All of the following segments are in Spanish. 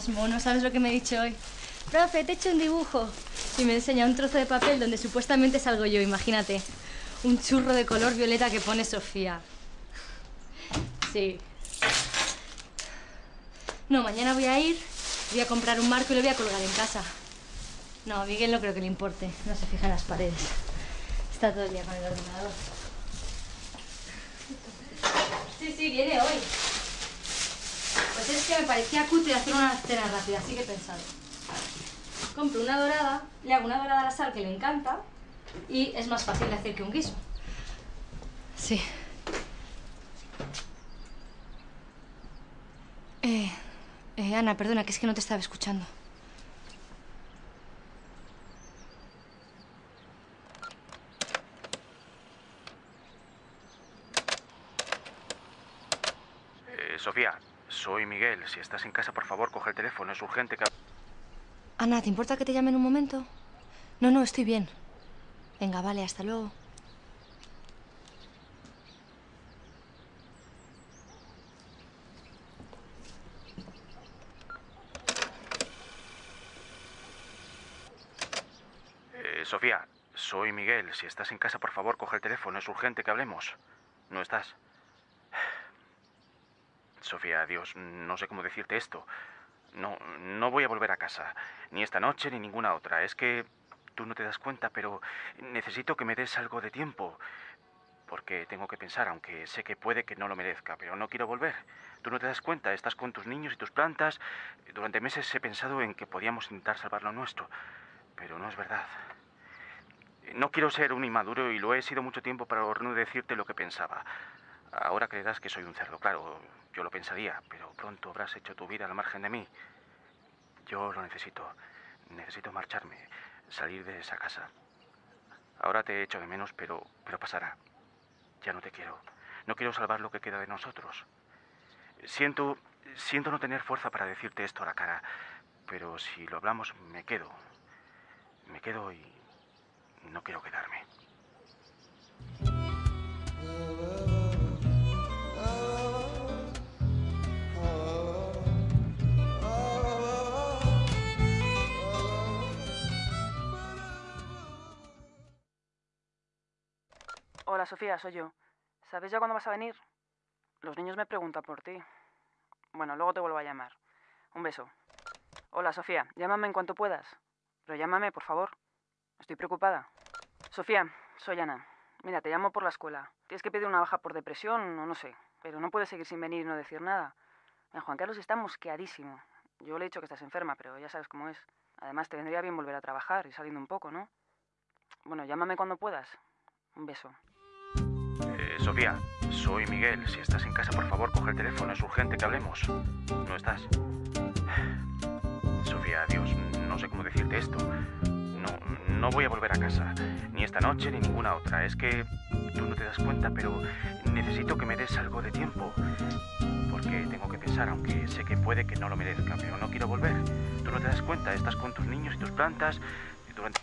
Más mono, ¿sabes lo que me he dicho hoy? Profe, te he hecho un dibujo. Y me enseña un trozo de papel donde supuestamente salgo yo, imagínate. Un churro de color violeta que pone Sofía. Sí. No, mañana voy a ir, voy a comprar un marco y lo voy a colgar en casa. No, a Miguel no creo que le importe. No se fija en las paredes. Está todo el día con el ordenador. Sí, sí, viene hoy. Pues es que me parecía cutre hacer una cena rápida, así que he pensado. Compro una dorada, le hago una dorada a la sal que le encanta y es más fácil de hacer que un guiso. Sí. Eh, eh, Ana, perdona, que es que no te estaba escuchando. Eh, Sofía, soy Miguel. Si estás en casa, por favor, coge el teléfono. Es urgente que... Ana, ¿te importa que te llame en un momento? No, no, estoy bien. Venga, vale, hasta luego. Eh, Sofía, soy Miguel. Si estás en casa, por favor, coge el teléfono. Es urgente que hablemos. ¿No estás? Sofía, Dios, no sé cómo decirte esto. No, no voy a volver a casa. Ni esta noche ni ninguna otra. Es que tú no te das cuenta, pero necesito que me des algo de tiempo. Porque tengo que pensar, aunque sé que puede que no lo merezca, pero no quiero volver. Tú no te das cuenta, estás con tus niños y tus plantas. Durante meses he pensado en que podíamos intentar salvar lo nuestro, pero no es verdad. No quiero ser un inmaduro y lo he sido mucho tiempo para no decirte lo que pensaba. Ahora creerás que soy un cerdo, claro, yo lo pensaría, pero pronto habrás hecho tu vida al margen de mí. Yo lo necesito. Necesito marcharme, salir de esa casa. Ahora te echo de menos, pero, pero pasará. Ya no te quiero. No quiero salvar lo que queda de nosotros. Siento, siento no tener fuerza para decirte esto a la cara, pero si lo hablamos me quedo. Me quedo y no quiero quedarme. Hola Sofía, soy yo. ¿Sabes ya cuándo vas a venir? Los niños me preguntan por ti. Bueno, luego te vuelvo a llamar. Un beso. Hola Sofía, llámame en cuanto puedas. Pero llámame, por favor. Estoy preocupada. Sofía, soy Ana. Mira, te llamo por la escuela. Tienes que pedir una baja por depresión o no sé. Pero no puedes seguir sin venir y no decir nada. Juan Carlos está mosqueadísimo. Yo le he dicho que estás enferma, pero ya sabes cómo es. Además, te vendría bien volver a trabajar y saliendo un poco, ¿no? Bueno, llámame cuando puedas. Un beso. Sofía, soy Miguel. Si estás en casa, por favor, coge el teléfono. Es urgente que hablemos. ¿No estás? Sofía, Dios, no sé cómo decirte esto. No, no voy a volver a casa. Ni esta noche ni ninguna otra. Es que tú no te das cuenta, pero necesito que me des algo de tiempo. Porque tengo que pensar, aunque sé que puede que no lo merezca, pero no quiero volver. Tú no te das cuenta, estás con tus niños y tus plantas. y Durante...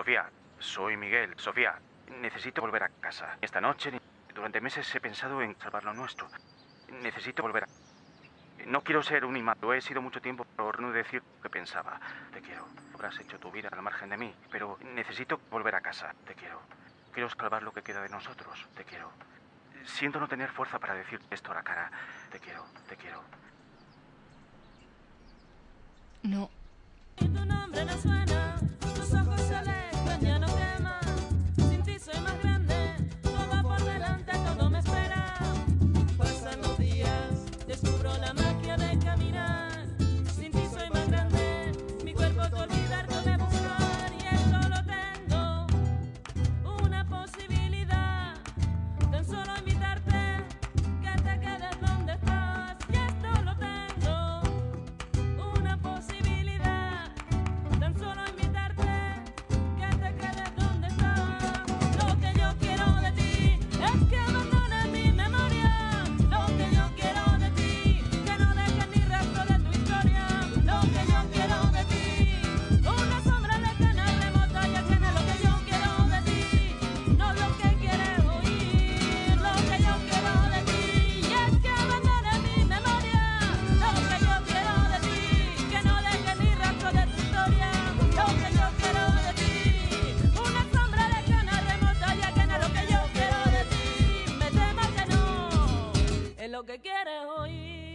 Sofía, soy Miguel. Sofía, necesito volver a casa. Esta noche, durante meses he pensado en salvar lo nuestro. Necesito volver a... No quiero ser un imán. Lo he sido mucho tiempo por no decir lo que pensaba. Te quiero. Habrás hecho tu vida al margen de mí, pero necesito volver a casa. Te quiero. Quiero salvar lo que queda de nosotros. Te quiero. Siento no tener fuerza para decir esto a la cara. Te quiero, te quiero. No. quiere oír.